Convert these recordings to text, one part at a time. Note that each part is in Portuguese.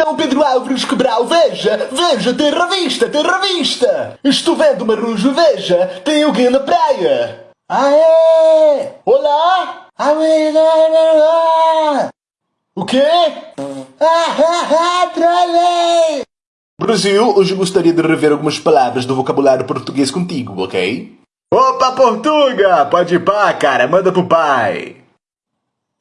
Então, Pedro Álvares Cabral, veja, veja, tem revista, tem revista. Estou vendo Marujo, veja, tem alguém na praia. Ah, é? Olá? Ah, é? O quê? Ah, ah, ah, trolei! Brasil, hoje gostaria de rever algumas palavras do vocabulário português contigo, ok? Opa, Portuga! Pode ir pá, cara, manda pro pai.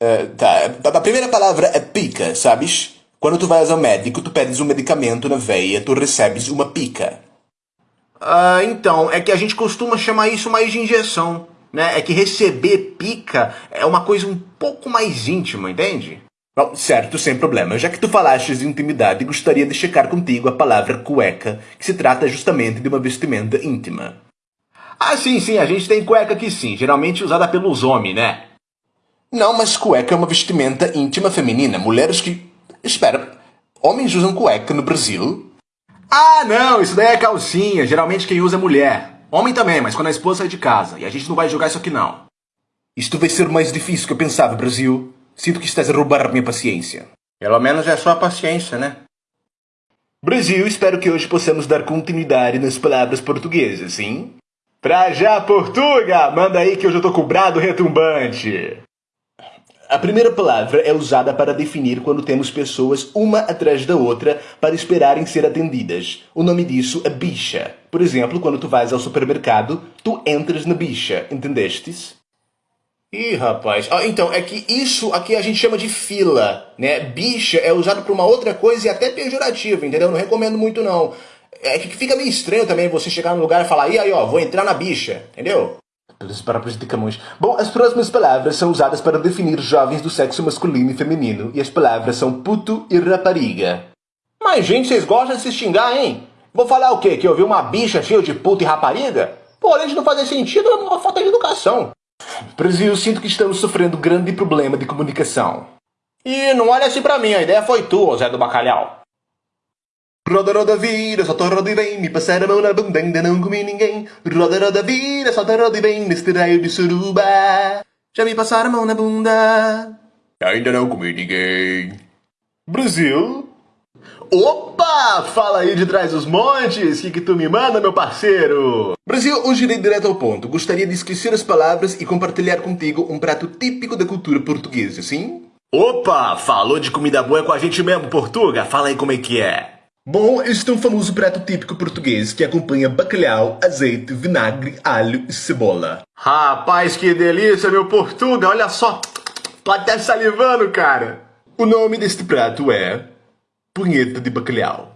Uh, tá, a primeira palavra é pica, sabes? Quando tu vais ao médico, tu pedes um medicamento na veia, tu recebes uma pica. Ah, então, é que a gente costuma chamar isso mais de injeção, né? É que receber pica é uma coisa um pouco mais íntima, entende? Bom, certo, sem problema. Já que tu falaste de intimidade, gostaria de checar contigo a palavra cueca, que se trata justamente de uma vestimenta íntima. Ah, sim, sim, a gente tem cueca aqui sim, geralmente usada pelos homens, né? Não, mas cueca é uma vestimenta íntima feminina. Mulheres que Espera, homens usam cueca no Brasil? Ah, não, isso daí é calcinha. Geralmente quem usa é mulher. Homem também, mas quando a esposa sai de casa. E a gente não vai jogar isso aqui não. Isto vai ser mais difícil que eu pensava, Brasil. Sinto que estás a roubar minha paciência. Pelo menos é só a paciência, né? Brasil, espero que hoje possamos dar continuidade nas palavras portuguesas, sim? Pra já, Portuga! Manda aí que hoje eu tô com o brado retumbante. A primeira palavra é usada para definir quando temos pessoas uma atrás da outra para esperarem ser atendidas. O nome disso é bicha. Por exemplo, quando tu vais ao supermercado, tu entras na bicha, entendestes? Ih, rapaz. Ah, então, é que isso aqui a gente chama de fila, né? Bicha é usado para uma outra coisa e até pejorativo, entendeu? Não recomendo muito, não. É que fica meio estranho também você chegar no lugar e falar, e aí, ó, vou entrar na bicha, entendeu? Palavras de Camões. Bom, as próximas palavras são usadas para definir jovens do sexo masculino e feminino, e as palavras são puto e rapariga. Mas, gente, vocês gostam de se xingar, hein? Vou falar o quê? Que eu vi uma bicha cheia de puto e rapariga? Pô, além de não fazer sentido, é uma falta de educação. Brasil, sinto que estamos sofrendo grande problema de comunicação. E não olha assim pra mim, a ideia foi tua, Zé do Bacalhau. Roda, roda, vira, solta, roda e vem, me passar a mão na bunda, ainda não comi ninguém. Roda, roda, vira, solta, roda e vem, neste raio de suruba. Já me passaram a mão na bunda, ainda não comi ninguém. Brasil? Opa! Fala aí de trás dos montes, que que tu me manda, meu parceiro? Brasil, hoje irei direto ao ponto. Gostaria de esquecer as palavras e compartilhar contigo um prato típico da cultura portuguesa, sim? Opa! Falou de comida boa com a gente mesmo, Portuga? Fala aí como é que é. Bom, este é um famoso prato típico português que acompanha bacalhau, azeite, vinagre, alho e cebola. Rapaz, que delícia, meu Portuga! Olha só, tô até salivando, cara! O nome deste prato é punheta de bacalhau.